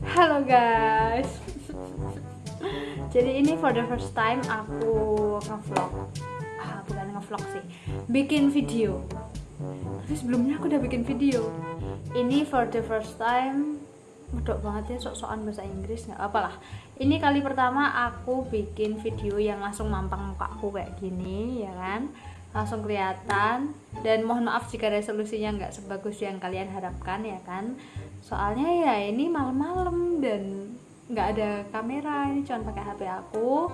Halo guys. Jadi ini for the first time aku ngevlog. Ah, Bukan ngevlog sih. Bikin video. Tapi sebelumnya aku udah bikin video. Ini for the first time. Medok banget ya sok-sokan bahasa Inggris nggak apalah Ini kali pertama aku bikin video yang langsung mampang mukaku kayak gini ya kan langsung kelihatan. Dan mohon maaf jika resolusinya nggak sebagus yang kalian harapkan ya kan? Soalnya ya ini malam-malam dan nggak ada kamera. Ini cuma pakai HP aku.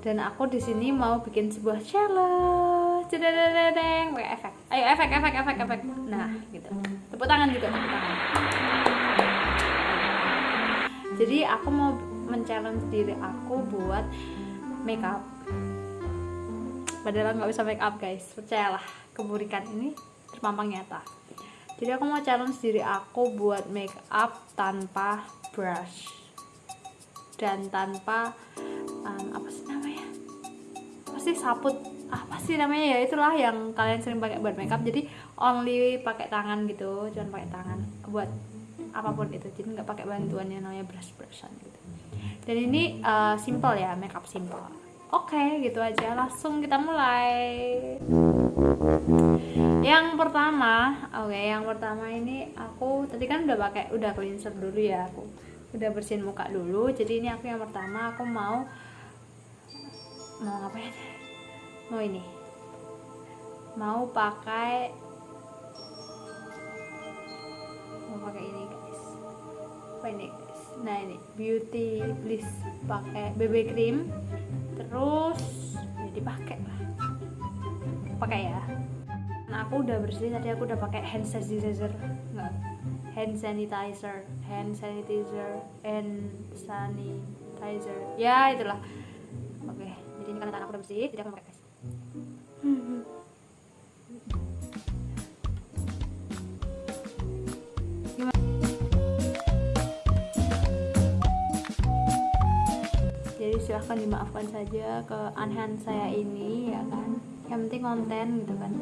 Dan aku di sini mau bikin sebuah challenge. Cedededeng pakai efek. Ayo efek efek efek efek. Nah gitu. Tepuk tangan juga tepuk tangan. Jadi aku mau men-challenge diri aku buat makeup padahal nggak bisa make up guys. Percayalah keburikan ini terpampang nyata. Jadi aku mau challenge diri aku buat make up tanpa brush. Dan tanpa um, apa sih namanya? Apa sih saput? Apa sih namanya ya? Itulah yang kalian sering pakai buat make up. Jadi only pakai tangan gitu. Cuman pakai tangan buat apa pun itu. Jadi nggak pakai bantuan yang namanya brush brushan gitu. Dan ini uh, simple ya. Make up simple oke okay, gitu aja. Langsung kita mulai. Yang pertama oke okay, yang pertama ini aku tadi kan udah pakai udah cleanser dulu ya aku udah bersihin muka dulu. Jadi ini aku yang pertama aku mau mau ngapain mau ini. Mau pakai mau pakai ini guys. Apa ini guys? Nah ini. Beauty bliss pakai BB cream terus ya dipakai lah. Pakai ya. Nah aku udah bersih tadi aku udah pakai hand sanitizer. Enggak hand sanitizer hand sanitizer hand sanitizer. Ya itulah. Oke jadi ini karena tangan aku udah bersih jadi aku pakai silahkan dimaafkan saja keanehan saya ini ya kan? Yang penting konten gitu kan.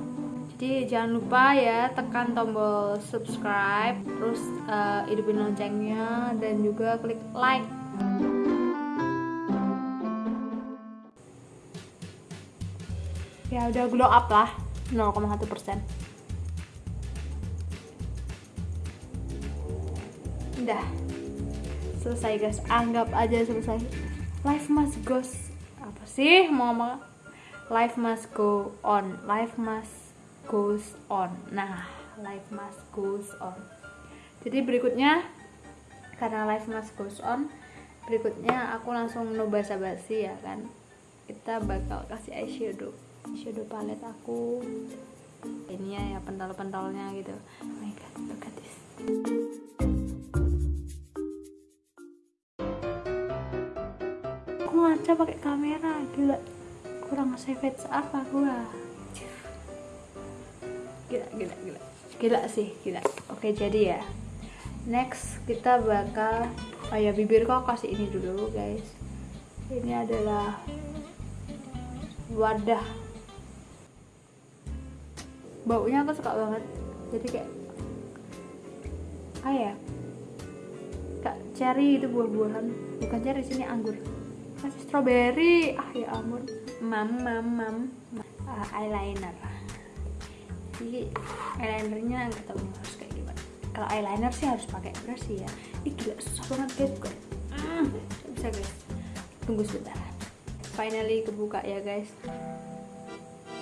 Jadi jangan lupa ya tekan tombol subscribe terus uh, hidupin loncengnya dan juga klik like. Ya udah glow up lah 0,1 persen. Udah. Selesai guys. Anggap aja selesai life must goes apa sih mau ngomong? Life must go on. Life must goes on. Nah life must goes on. Jadi berikutnya karena life must goes on berikutnya aku langsung no basa basi ya kan? Kita bakal kasih eyeshadow. Eyeshadow palette aku. Ini ya, ya pentol-pentolnya gitu. Oh ngaca pakai kamera. Gila kurang savage apa gua? Gila gila gila. Gila sih gila. Oke jadi ya. Next kita bakal oh ya bibir kok kasih ini dulu guys. Ini adalah wadah. Baunya aku suka banget. Jadi kayak kayak kak cherry itu buah-buahan. Bukan cherry sini anggur kasih strawberry. Ah ya ampun. Mam mam mam. Uh, eyeliner. Jadi eyelinernya nggak tahu harus kayak gimana. Kalau eyeliner sih harus pakai brush sih ya. Ih gila susah banget guys. Bukan mm, bisa guys. Tunggu sebentar. Finally kebuka ya guys.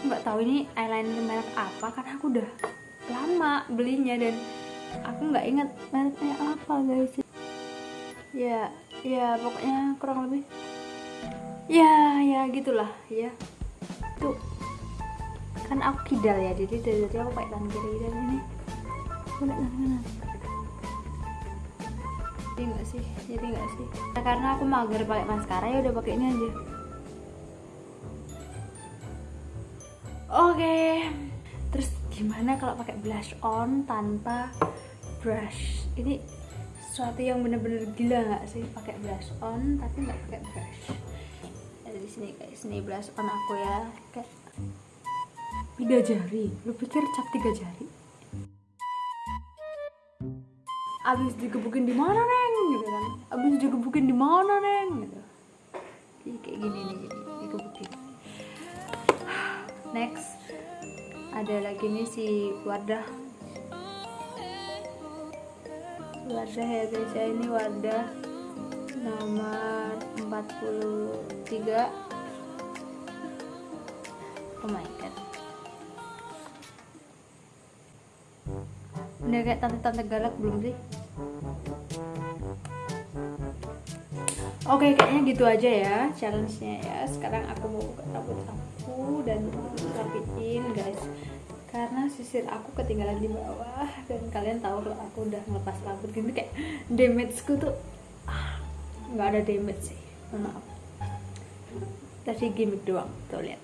Nggak tahu ini eyeliner merek apa karena aku udah lama belinya dan aku nggak ingat mereknya apa guys. Ya ya pokoknya kurang lebih ya ya gitulah ya. Tuh kan aku kidal ya jadi dari tadi aku pakai tangan kiri dan ini. Boleh tangan kanan. Jadi enggak sih? Jadi enggak sih? Nah, karena aku mager pakai maskara ya udah pakai ini aja. Oke. Terus gimana kalau pakai blush on tanpa brush? Ini sesuatu yang bener-bener gila nggak sih pakai blush on tapi nggak pakai brush di sini guys ini on aku ya kayak tiga jari? Lu pikir cap tiga jari? Abis digebukin di mana neng? Gitu kan. Abis digebukin di mana neng? Gitu. Jadi kayak gini nih digebukin. Next. Ada lagi nih si Wardah. Wardah ya guys ya. Ini Wardah nomor 43 oh my god udah kayak tante-tante galak belum sih Oke, kayaknya gitu aja ya challenge-nya ya. Sekarang aku mau buka rambut aku dan rapiin guys. Karena sisir aku ketinggalan di bawah dan kalian tahu kalau aku udah ngelepas rambut gini kayak damage-ku tuh nggak ada damage sih. Maaf. Tadi gimmick doang, tuh lihat.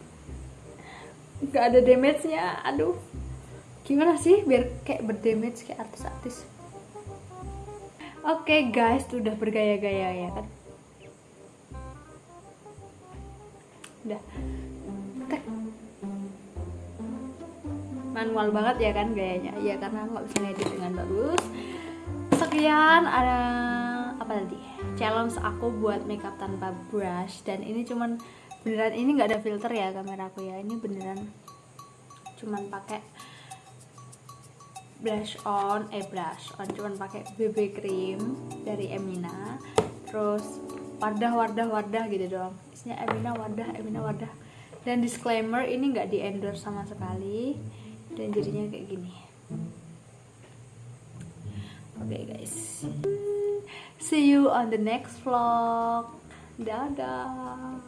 Nggak ada damage-nya. Aduh. Gimana sih biar kayak berdamage kayak artis-artis? Oke guys, tuh udah bergaya-gaya ya kan. udah tek manual banget ya kan gayanya ya karena nggak bisa ngedit dengan bagus sekian ada apa tadi challenge aku buat makeup tanpa brush dan ini cuman beneran ini nggak ada filter ya kameraku ya. Ini beneran cuman pakai blush on eh blush on cuman pakai BB cream dari Emina terus wadah wadah wadah gitu doang. Isinya Emina wadah Emina wadah dan disclaimer ini nggak di endorse sama sekali dan jadinya kayak gini. Oke okay, guys see you on the next vlog. Dadah